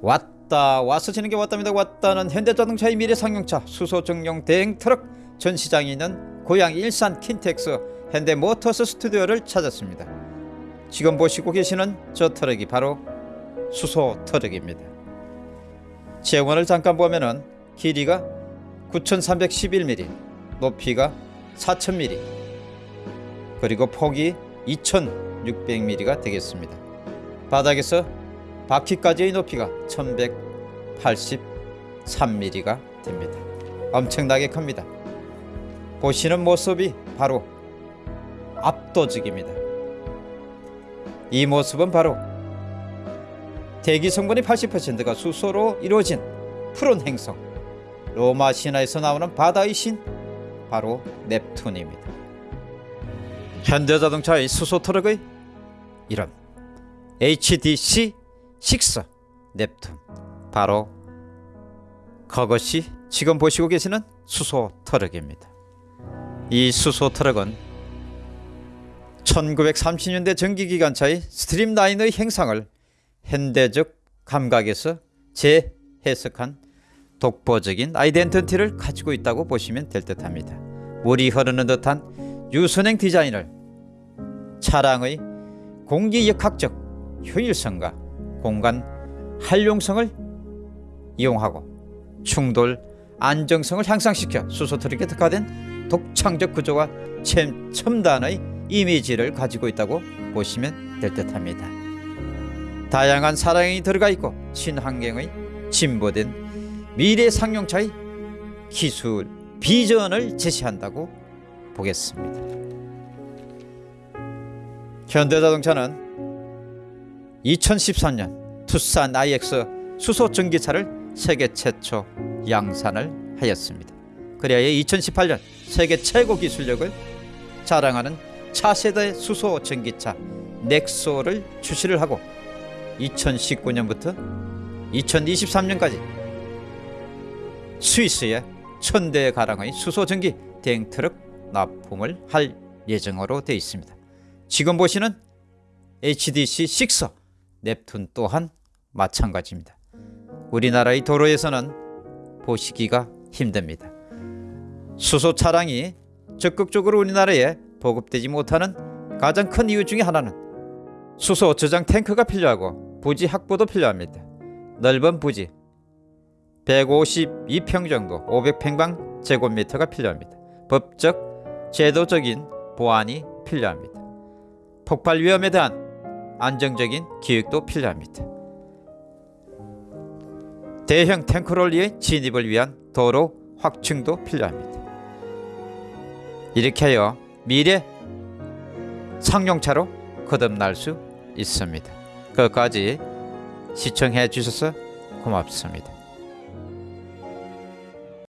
왔다 와서 지는 게 왔답니다. 왔다는 현대자동차의 미래 상용차 수소 전용 대형 트럭 전시장이 있는 고양 일산 킨텍스 현대모터스 스튜디오를 찾았습니다. 지금 보시고 계시는 저 트럭이 바로 수소 트럭입니다. 제원을 잠깐 보면은 길이가 9311mm 높이가 4000mm 그리고 폭이 2600mm가 되겠습니다. 바닥에서 바퀴까지의 높이가 1183mm가 됩니다. 엄청나게 큽니다. 보시는 모습이 바로 압도적입니다. 이 모습은 바로 대기 성분이 80%가 수소로 이루어진 푸른 행성 로마 신화에서 나오는 바다의 신 바로 넵툰입니다. 현대자동차의 수소 트럭의 이름 HDC 6 넵툰 바로 그것이 지금 보시고 계시는 수소 트럭입니다. 이 수소 트럭은 1930년대 전기기관차의 streamline의 형상을 현대적 감각에서 재해석한 독보적인 아이덴티티를 가지고 있다고 보시면 될 듯합니다. 물이 흐르는 듯한 유선행 디자인을 차량의 공기역학적 효율성과 공간 활용성을 이용하고 충돌 안정성을 향상시켜 수소트럭에 특화된 독창적 구조와 첨- 첨단의 이미지를 가지고 있다고 보시면 될 듯합니다. 다양한 사랑이 들어가 있고 친환경의 진보된 미래 상용차의 기술 비전을 제시한다고 보겠습니다. 현대자동차는 2013년 투싼 IX 수소 전기차를 세계 최초 양산을 하였습니다. 그래야 2018년 세계 최고 기술력을 자랑하는 차세대 수소 전기차 넥소를 출시를 하고 2019년부터 2023년까지 스위스에 천대 가량의 수소 전기 대행 트럭 납품을 할 예정으로 되어 있습니다. 지금 보시는 HDC 6 넵툰 또한 마찬가지입니다. 우리나라의 도로에서는 보시기가 힘듭니다. 수소 차량이 적극적으로 우리나라에 보급되지 못하는 가장 큰 이유 중에 하나는 수소 저장 탱크가 필요하고 부지 확보도 필요합니다. 넓은 부지 152평 정도 500평방 제곱미터가 필요합니다. 법적, 제도적인 보안이 필요합니다. 폭발 위험에 대한 안정적인 기획도 필요합니다. 대형 탱크롤리의 진입을 위한 도로 확충도 필요합니다. 이렇게 하여 미래 상용차로 거듭날 수 있습니다. 끝까지 시청해 주셔서 고맙습니다.